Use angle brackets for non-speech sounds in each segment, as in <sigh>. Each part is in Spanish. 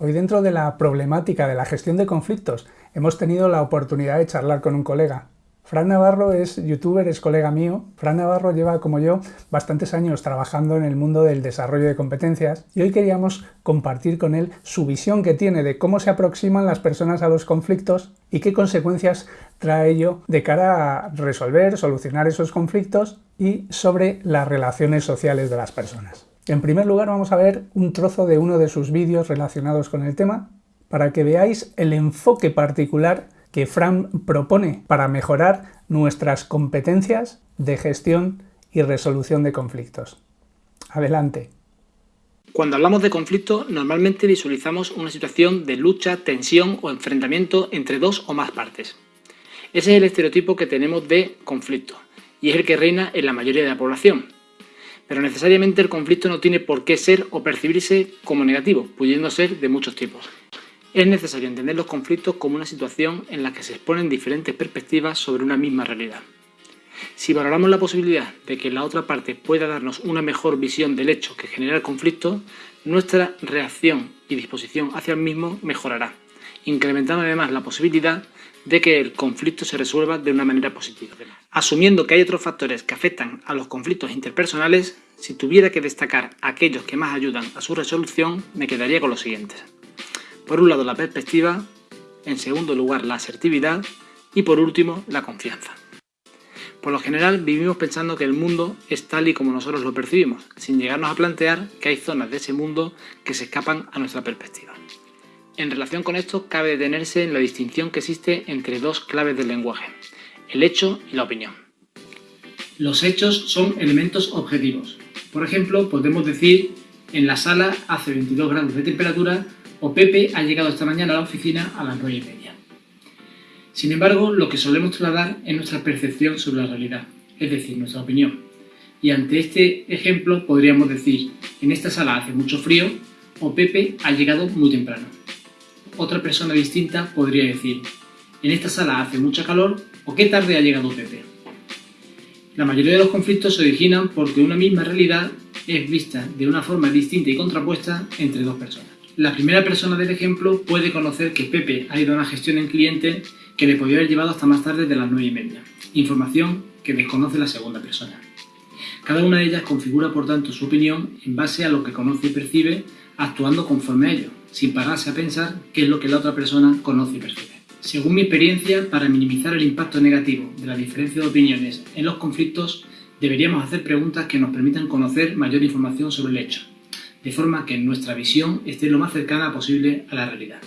Hoy dentro de la problemática de la gestión de conflictos hemos tenido la oportunidad de charlar con un colega. Fran Navarro es youtuber, es colega mío. Fran Navarro lleva, como yo, bastantes años trabajando en el mundo del desarrollo de competencias y hoy queríamos compartir con él su visión que tiene de cómo se aproximan las personas a los conflictos y qué consecuencias trae ello de cara a resolver, solucionar esos conflictos y sobre las relaciones sociales de las personas. En primer lugar vamos a ver un trozo de uno de sus vídeos relacionados con el tema para que veáis el enfoque particular que Fran propone para mejorar nuestras competencias de gestión y resolución de conflictos. Adelante. Cuando hablamos de conflicto, normalmente visualizamos una situación de lucha, tensión o enfrentamiento entre dos o más partes. Ese es el estereotipo que tenemos de conflicto, y es el que reina en la mayoría de la población. Pero necesariamente el conflicto no tiene por qué ser o percibirse como negativo, pudiendo ser de muchos tipos. Es necesario entender los conflictos como una situación en la que se exponen diferentes perspectivas sobre una misma realidad. Si valoramos la posibilidad de que la otra parte pueda darnos una mejor visión del hecho que genera el conflicto, nuestra reacción y disposición hacia el mismo mejorará, incrementando además la posibilidad de que el conflicto se resuelva de una manera positiva. Asumiendo que hay otros factores que afectan a los conflictos interpersonales, si tuviera que destacar aquellos que más ayudan a su resolución, me quedaría con los siguientes. Por un lado la perspectiva, en segundo lugar la asertividad y por último la confianza. Por lo general vivimos pensando que el mundo es tal y como nosotros lo percibimos, sin llegarnos a plantear que hay zonas de ese mundo que se escapan a nuestra perspectiva. En relación con esto, cabe detenerse en la distinción que existe entre dos claves del lenguaje, el hecho y la opinión. Los hechos son elementos objetivos. Por ejemplo, podemos decir, en la sala hace 22 grados de temperatura o Pepe ha llegado esta mañana a la oficina a las 9 y media. Sin embargo, lo que solemos trasladar es nuestra percepción sobre la realidad, es decir, nuestra opinión. Y ante este ejemplo podríamos decir, en esta sala hace mucho frío o Pepe ha llegado muy temprano otra persona distinta podría decir en esta sala hace mucha calor o qué tarde ha llegado Pepe. La mayoría de los conflictos se originan porque una misma realidad es vista de una forma distinta y contrapuesta entre dos personas. La primera persona del ejemplo puede conocer que Pepe ha ido a una gestión en cliente que le podría haber llevado hasta más tarde de las 9 y media, información que desconoce la segunda persona. Cada una de ellas configura por tanto su opinión en base a lo que conoce y percibe actuando conforme a ello, sin pararse a pensar qué es lo que la otra persona conoce y percibe. Según mi experiencia, para minimizar el impacto negativo de la diferencia de opiniones en los conflictos, deberíamos hacer preguntas que nos permitan conocer mayor información sobre el hecho, de forma que nuestra visión esté lo más cercana posible a la realidad.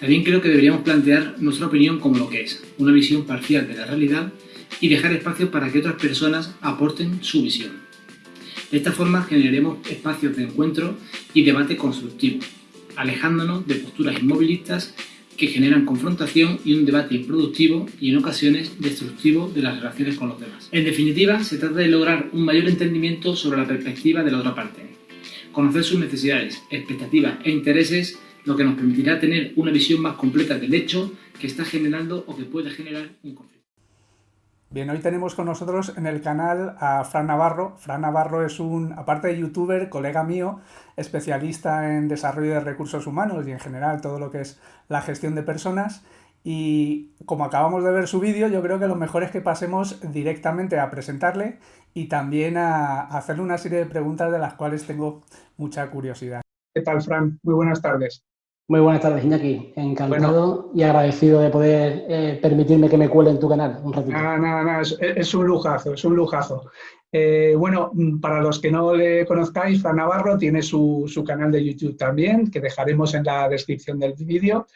También creo que deberíamos plantear nuestra opinión como lo que es, una visión parcial de la realidad y dejar espacio para que otras personas aporten su visión. De esta forma generaremos espacios de encuentro y debate constructivo, alejándonos de posturas inmovilistas que generan confrontación y un debate improductivo y en ocasiones destructivo de las relaciones con los demás. En definitiva, se trata de lograr un mayor entendimiento sobre la perspectiva de la otra parte, conocer sus necesidades, expectativas e intereses, lo que nos permitirá tener una visión más completa del hecho que está generando o que puede generar un conflicto. Bien, hoy tenemos con nosotros en el canal a Fran Navarro. Fran Navarro es un, aparte de youtuber, colega mío, especialista en desarrollo de recursos humanos y en general todo lo que es la gestión de personas. Y como acabamos de ver su vídeo, yo creo que lo mejor es que pasemos directamente a presentarle y también a hacerle una serie de preguntas de las cuales tengo mucha curiosidad. ¿Qué tal, Fran? Muy buenas tardes. Muy buenas tardes, Iñaki. Encantado y agradecido de poder eh, permitirme que me cuele en tu canal un ratito. Nada, nada, nada. Es, un lujazo, es un lujazo. Eh, bueno, mm, para los que no le conozcáis, Fran Navarro tiene su, canal de YouTube también, que dejaremos en la descripción del vídeo.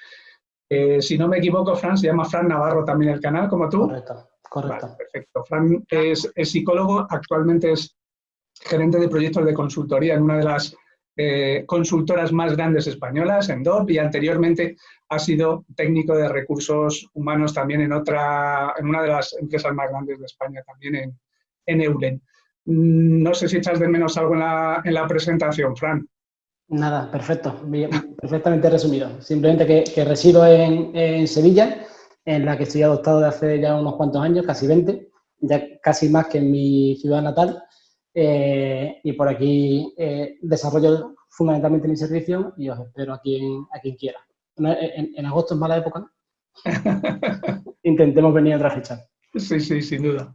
Eh, si no me equivoco, Fran, se llama Fran Navarro también el canal, como tú. Correcto, correcto. perfecto. Fran es, es psicólogo, actualmente es gerente de proyectos de consultoría en una de las eh, consultoras más grandes españolas, en DOP, y anteriormente ha sido técnico de recursos humanos también en, otra, en una de las empresas más grandes de España, también en, en Eulen. Mm, no sé si echas de menos algo en la, en la presentación, Fran. Nada, perfecto, perfectamente resumido. Simplemente que, resido en, en, Sevilla, en la que estoy adoptado de hace ya unos cuantos años, casi 20, ya casi más que en mi ciudad natal, y por aquí desarrollo fundamentalmente mi servicio y os espero a quien, a quien quiera. En, agosto es mala época. <laughs> Intentemos venir a otra fecha. Sí, sí, sin duda.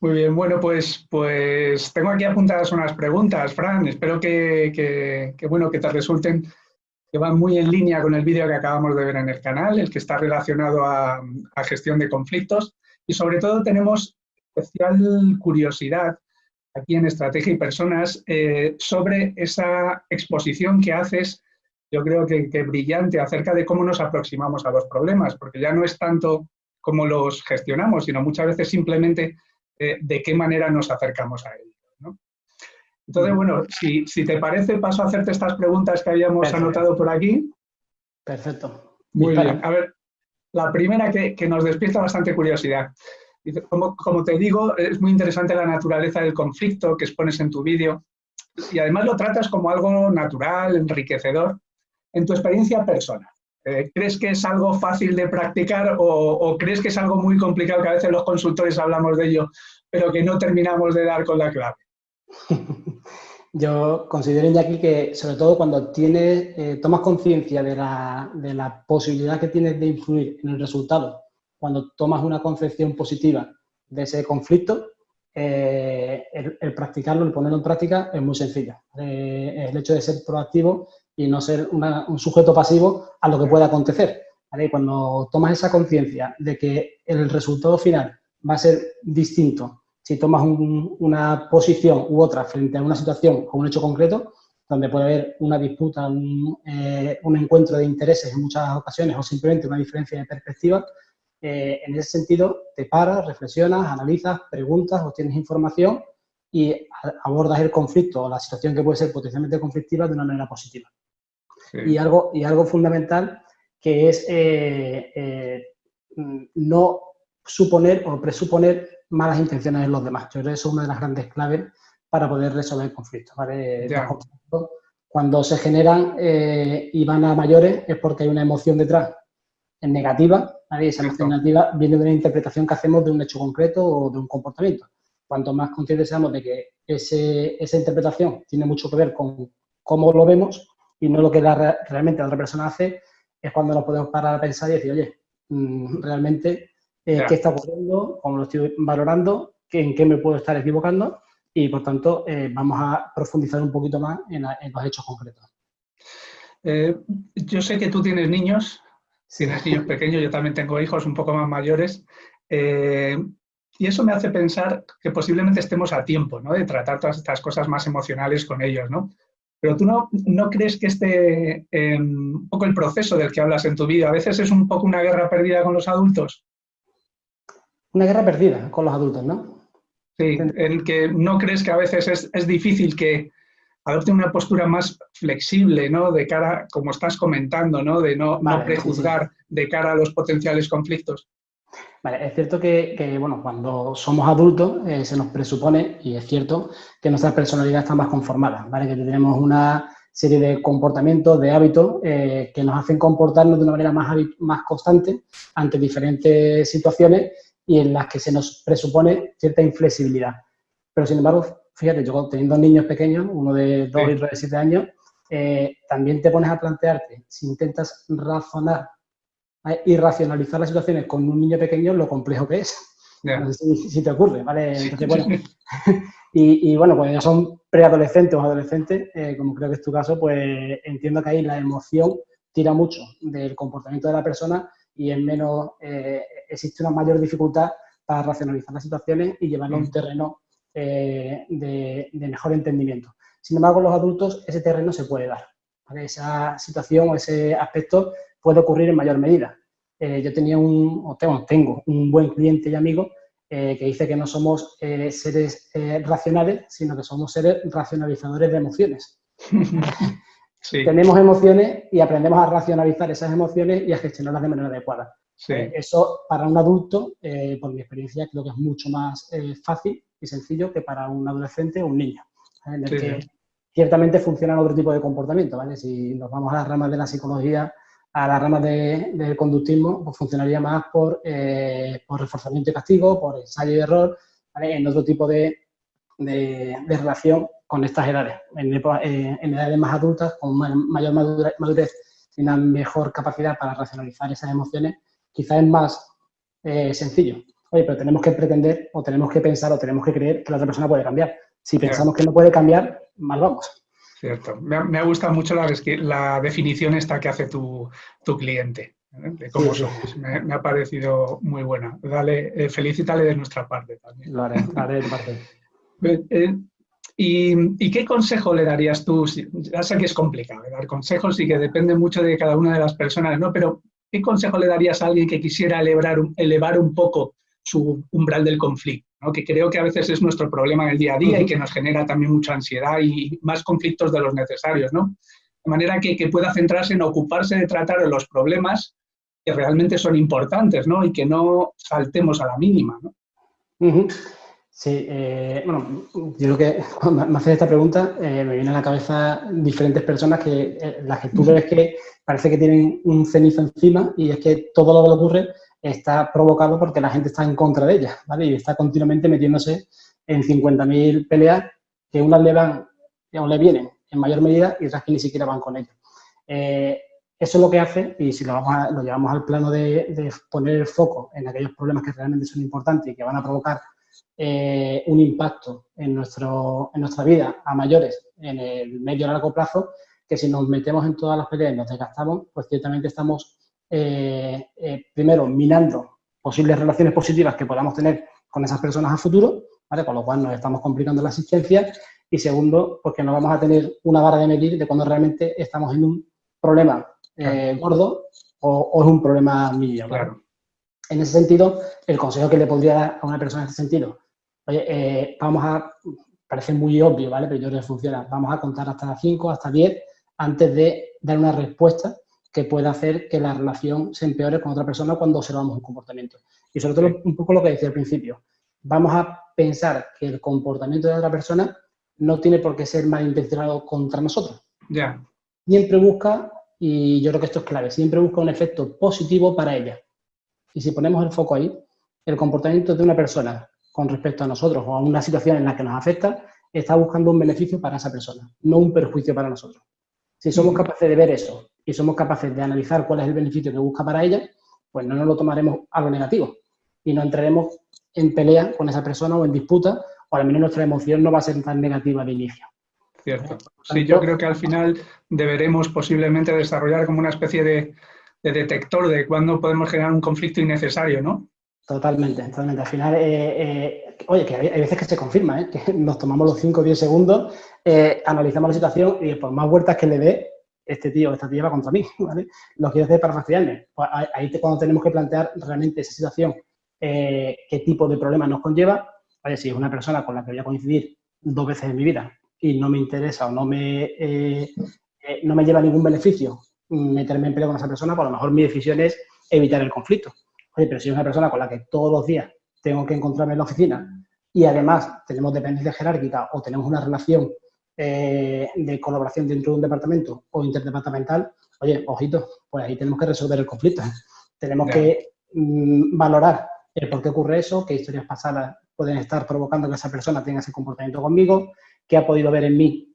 Muy bien, bueno, pues, pues tengo aquí apuntadas unas preguntas, Fran. Espero que, bueno, que te resulten, que van muy en línea con el vídeo que acabamos de ver en el canal, el que está relacionado a, gestión de conflictos. Y sobre todo tenemos especial curiosidad aquí en Estrategia y Personas eh, sobre esa exposición que haces, yo creo que, que brillante, acerca de cómo nos aproximamos a los problemas, porque ya no es tanto cómo los gestionamos, sino muchas veces simplemente de, qué manera nos acercamos a ellos. ¿no? Entonces, bueno, si, te parece, paso a hacerte estas preguntas que habíamos anotado por aquí. Perfecto. Muy bien. A ver, la primera que, nos despierta bastante curiosidad. Como, como, te digo, es muy interesante la naturaleza del conflicto que expones en tu vídeo y además lo tratas como algo natural, enriquecedor. En tu experiencia personal, eh, ¿crees que es algo fácil de practicar o, crees que es algo muy complicado que a veces los consultores hablamos de ello, pero que no terminamos de dar con la clave? <laughs> Yo considero, aquí que sobre todo cuando tienes, eh, tomas conciencia de la, posibilidad que tienes de influir en el resultado, cuando tomas una concepción positiva de ese conflicto, eh, el, practicarlo, el ponerlo en práctica es muy sencillo. el hecho de ser proactivo y no ser un sujeto pasivo a lo que pueda acontecer. Cuando tomas esa conciencia de que el resultado final va a ser distinto si tomas una posición u otra frente a una situación o un hecho concreto, donde puede haber una disputa, un, eh, encuentro de intereses en muchas ocasiones o simplemente una diferencia de perspectiva, eh, en ese sentido te paras, reflexionas, analizas, preguntas, obtienes información y abordas el conflicto o la situación que puede ser potencialmente conflictiva de una manera positiva. Y, algo, y algo fundamental que es eh, eh, no suponer o presuponer malas intenciones en los demás. Yo creo que eso es una de las grandes claves para poder resolver conflictos. Cuando se generan eh, y van a mayores es porque hay una emoción detrás en negativa, esa emoción negativa viene de una interpretación que hacemos de un hecho concreto o de un comportamiento. Cuanto más conscientes seamos de que esa interpretación tiene mucho que ver con cómo lo vemos, y no lo que realmente la otra persona hace, es cuando nos podemos parar a pensar y decir, oye, mm, realmente, eh, ¿qué está ocurriendo? ¿Cómo lo estoy valorando? ¿En qué me puedo estar equivocando? Y, por tanto, eh, vamos a profundizar un poquito más en, los hechos concretos. Eh, yo sé que tú tienes niños, tienes niños pequeños, yo también tengo hijos un poco más mayores, y eso me hace pensar que posiblemente estemos a tiempo ¿no? de tratar todas estas cosas más emocionales con ellos, ¿no? Pero tú no, no crees que este, un poco el proceso del que hablas en tu vida, a veces es un poco una guerra perdida con los adultos. Una guerra perdida con los adultos, ¿no? Sí, en que no crees que a veces es, es difícil que adopte una postura más flexible, ¿no? De cara, como estás comentando, ¿no? De no, no prejuzgar de cara a los potenciales conflictos. Vale, es cierto que, bueno, cuando somos adultos eh, se nos presupone, y es cierto, que nuestra personalidad está más conformada, ¿vale? Que tenemos una serie de comportamientos, de hábitos eh, que nos hacen comportarnos de una manera más, más constante ante diferentes situaciones y en las que se nos presupone cierta inflexibilidad. Pero, sin embargo, fíjate, yo teniendo niños pequeños, uno de dos y otro de siete años, eh, también te pones a plantearte, si intentas razonar y racionalizar las situaciones con un niño pequeño lo complejo que es. si, te ocurre, ¿vale? <laughs> y, bueno, cuando ya son preadolescentes o adolescentes, eh, como creo que es tu caso, pues entiendo que ahí la emoción tira mucho del comportamiento de la persona y en menos, eh, existe una mayor dificultad para racionalizar las situaciones y llevarlo a un mm. terreno eh, de, mejor entendimiento. Sin embargo, los adultos ese terreno se puede dar. Esa situación o ese aspecto puede ocurrir en mayor medida. Eh, yo tenía un, o tengo, tengo, un buen cliente y amigo eh, que dice que no somos seres racionales, sino que somos seres racionalizadores de emociones. <laughs> Tenemos emociones y aprendemos a racionalizar esas emociones y a gestionarlas de manera adecuada. eso para un adulto, por mi experiencia, creo que es mucho más fácil y sencillo que para un adolescente o un niño, en el que ciertamente funcionan otro tipo de comportamiento. ¿vale? Si nos vamos a las ramas de la psicología, a las ramas del conductismo, pues funcionaría más por, eh, por, reforzamiento y castigo, por ensayo y error, en otro tipo de, de, relación con estas edades. Eh, en, edades más adultas, con mayor madurez y una mejor capacidad para racionalizar esas emociones, quizás es más eh, sencillo. Oye, pero tenemos que pretender o tenemos que pensar o tenemos que creer que la otra persona puede cambiar. Si pensamos que no puede cambiar, mal vamos. Cierto. Me ha, me gustado mucho la, la, definición esta que hace tu, tu cliente, ¿eh? de cómo somos. Me, ha parecido muy buena. Dale, eh, felicítale de nuestra parte también. Lo haré, lo haré de parte. Eh, ¿Y, ¿Y, qué consejo le darías tú? Ya sé que es complicado dar consejos y que depende mucho de cada una de las personas, ¿no? Pero ¿qué consejo le darías a alguien que quisiera elevar, elevar un poco su umbral del conflicto? que creo que a veces es nuestro problema en el día a día y que nos genera también mucha ansiedad y más conflictos de los necesarios. ¿no? De manera que, que pueda centrarse en ocuparse de tratar los problemas que realmente son importantes ¿no? y que no saltemos a la mínima. ¿no? Sí, eh, bueno, yo creo que cuando me haces esta pregunta eh, me vienen a la cabeza diferentes personas que eh, las que tú ves que parece que tienen un cenizo encima y es que todo lo que ocurre está provocado porque la gente está en contra de ella, ¿vale? Y está continuamente metiéndose en 50.000 peleas que unas le van o le vienen en mayor medida y otras que ni siquiera van con ellos. Eh, eso es lo que hace, y si lo, vamos lo llevamos al plano de, poner el foco en aquellos problemas que realmente son importantes y que van a provocar eh, un impacto en, nuestro, en nuestra vida a mayores en el medio y largo plazo, que si nos metemos en todas las peleas y nos desgastamos, pues ciertamente estamos eh, eh, primero, minando posibles relaciones positivas que podamos tener con esas personas a futuro, ¿vale? con lo cual nos estamos complicando la asistencia, y segundo, porque no vamos a tener una vara de medir de cuando realmente estamos en un problema eh, gordo o, es un problema mínimo. Claro. En ese sentido, el consejo que le podría dar a una persona en ese sentido, oye, vamos a, parece muy obvio, ¿vale? Pero yo creo que funciona, vamos a contar hasta 5, hasta 10, antes de dar una respuesta que puede hacer que la relación se empeore con otra persona cuando observamos un comportamiento. Y sobre todo un poco lo que decía al principio, vamos a pensar que el comportamiento de otra persona no tiene por qué ser malintencionado contra nosotros. Ya. Siempre busca, y yo creo que esto es clave, siempre busca un efecto positivo para ella. Y si ponemos el foco ahí, el comportamiento de una persona con respecto a nosotros o a una situación en la que nos afecta, está buscando un beneficio para esa persona, no un perjuicio para nosotros. Si somos capaces de ver eso y somos capaces de analizar cuál es el beneficio que busca para ella, pues no nos lo tomaremos a lo negativo y no entraremos en pelea con esa persona o en disputa, o al menos nuestra emoción no va a ser tan negativa de inicio. Cierto. Sí, yo creo que al final deberemos posiblemente desarrollar como una especie de, detector de cuándo podemos generar un conflicto innecesario, ¿no? Totalmente, totalmente. Al final, eh, eh, oye, que hay, veces que se confirma, ¿eh? <laughs> que nos tomamos los 5 o 10 segundos, analizamos la situación y por más vueltas que le dé, este tío o esta tía va contra mí, <laughs> ¿vale? Lo quiero hacer para fastidiarme. Pues ahí cuando tenemos que plantear realmente esa situación, eh, qué tipo de problema nos conlleva. Vale, si es una persona con la que voy a coincidir dos veces en mi vida y no me interesa o no me, eh, eh, no me lleva ningún beneficio meterme en pelea con esa persona, pues a lo mejor mi decisión es evitar el conflicto. Oye, pero si es una persona con la que todos los días tengo que encontrarme en la oficina y además tenemos dependencia jerárquica o tenemos una relación eh, de colaboración dentro de un departamento o interdepartamental, oye, ojito, pues ahí tenemos que resolver el conflicto. Tenemos que mm, valorar el por qué ocurre eso, qué historias pasadas pueden estar provocando que esa persona tenga ese comportamiento conmigo, qué ha podido ver en mí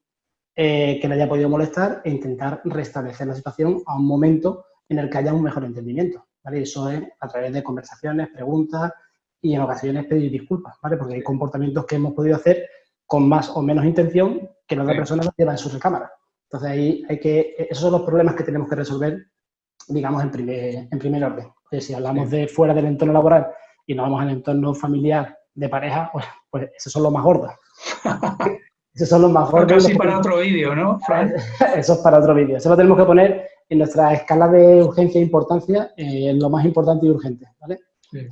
eh, que le haya podido molestar e intentar restablecer la situación a un momento en el que haya un mejor entendimiento. ¿vale? Eso es a través de conversaciones, preguntas y en ocasiones pedir disculpas, ¿vale? porque hay comportamientos que hemos podido hacer con más o menos intención que la otra persona lo lleva en su recámara. Entonces ahí hay que, esos son los problemas que tenemos que resolver, digamos, en primer, en primer orden. si hablamos de fuera del entorno laboral y nos vamos al entorno familiar de pareja, <laughs> pues, pues esos son los más gordos. <laughs> esos son los más gordos. Casi para otro vídeo, ¿no, <laughs> Eso es para otro vídeo. Eso lo tenemos que poner en nuestra escala de urgencia e importancia, eh, en lo más importante y urgente, ¿vale? Sí.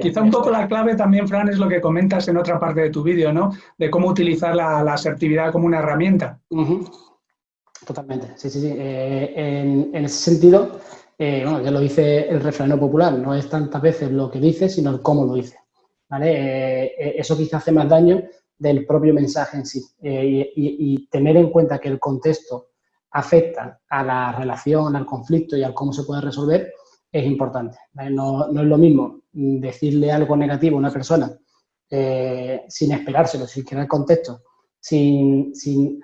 Quizá un poco la clave también, Fran, es lo que comentas en otra parte de tu vídeo, ¿no? De cómo utilizar la, asertividad como una herramienta. Totalmente, sí, sí, sí. Eh, en, ese sentido, eh, bueno, ya lo dice el refrán popular, no es tantas veces lo que dice, sino el cómo lo dice. ¿vale? Eh, eso quizá hace más daño del propio mensaje en sí. Y, tener en cuenta que el contexto afecta a la relación, al conflicto y al cómo se puede resolver, es importante. No, no, es lo mismo decirle algo negativo a una persona eh, sin esperárselo, sin crear contexto, sin,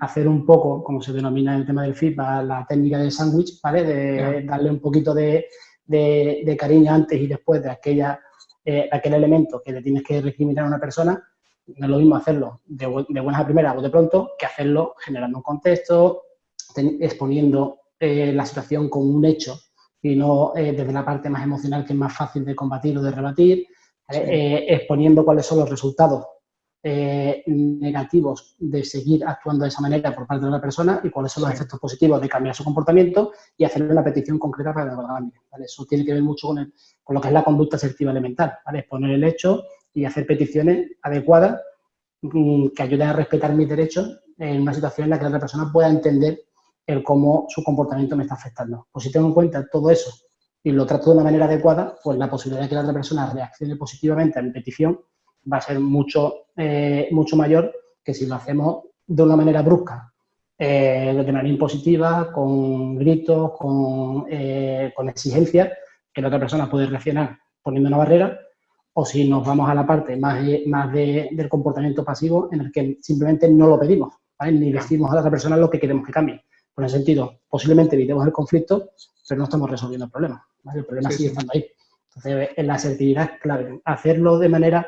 hacer un poco, como se denomina en el tema del feedback, la técnica del sándwich, ¿vale? De darle un poquito de, cariño antes y después de aquella, eh, aquel elemento que le tienes que recriminar a una persona, no es lo mismo hacerlo de, buenas a primeras o de pronto que hacerlo generando un contexto, exponiendo eh, la situación como un hecho y no eh, desde la parte más emocional que es más fácil de combatir o de rebatir, exponiendo cuáles son los resultados eh, negativos de seguir actuando de esa manera por parte de una persona y cuáles son los efectos positivos de cambiar su comportamiento y hacerle una petición concreta para que lo cambie. Eso tiene que ver mucho con, lo que es la conducta asertiva elemental, ¿vale? exponer el hecho y hacer peticiones adecuadas mm, que ayuden a respetar mis derechos en una situación en la que la otra persona pueda entender el cómo su comportamiento me está afectando. Pues si tengo en cuenta todo eso y lo trato de una manera adecuada, pues la posibilidad de que la otra persona reaccione positivamente a mi petición va a ser mucho, eh, mucho mayor que si lo hacemos de una manera brusca, eh, de manera impositiva, con gritos, con, eh, con exigencias, que la otra persona puede reaccionar poniendo una barrera, o si nos vamos a la parte más, más del comportamiento pasivo en el que simplemente no lo pedimos, ni decimos a la otra persona lo que queremos que cambie. Por ese sentido, posiblemente evitemos el conflicto, pero no estamos resolviendo el problema. El problema sigue estando ahí. Entonces, en la asertividad es clave. Hacerlo de manera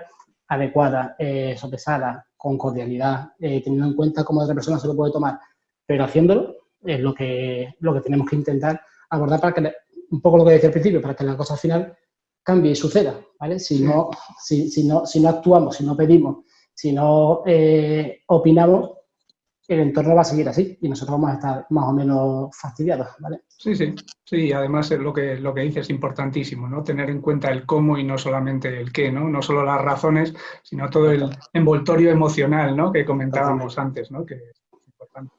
adecuada, eh, sopesada, con cordialidad, eh, teniendo en cuenta cómo otra persona se lo puede tomar, pero haciéndolo es lo que, lo que tenemos que intentar abordar para que, un poco lo que decía al principio, para que la cosa al final cambie y suceda, ¿vale? Si no, si, no, si no actuamos, si no pedimos, si no eh, opinamos, el entorno va a seguir así y nosotros vamos a estar más o menos fastidiados, ¿vale? Sí, sí, sí, además lo que, lo que dices es importantísimo, ¿no? Tener en cuenta el cómo y no solamente el qué, ¿no? No solo las razones, sino todo el envoltorio emocional, ¿no? Que comentábamos antes, ¿no? Que es importante.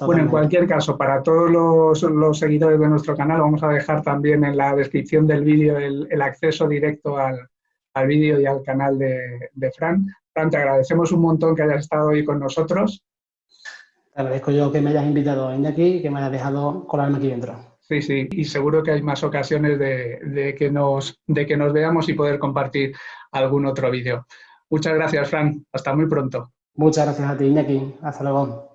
Bueno, en cualquier caso, para todos los, seguidores de nuestro canal, vamos a dejar también en la descripción del vídeo el, acceso directo al, vídeo y al canal de, de Fran. Fran, te agradecemos un montón que hayas estado hoy con nosotros te agradezco yo que me hayas invitado a aquí y que me hayas dejado colarme aquí dentro. Sí, sí, y seguro que hay más ocasiones de, que, nos, de que nos veamos y poder compartir algún otro vídeo. Muchas gracias, Fran. Hasta muy pronto. Muchas gracias a ti, Iñaki. Hasta luego.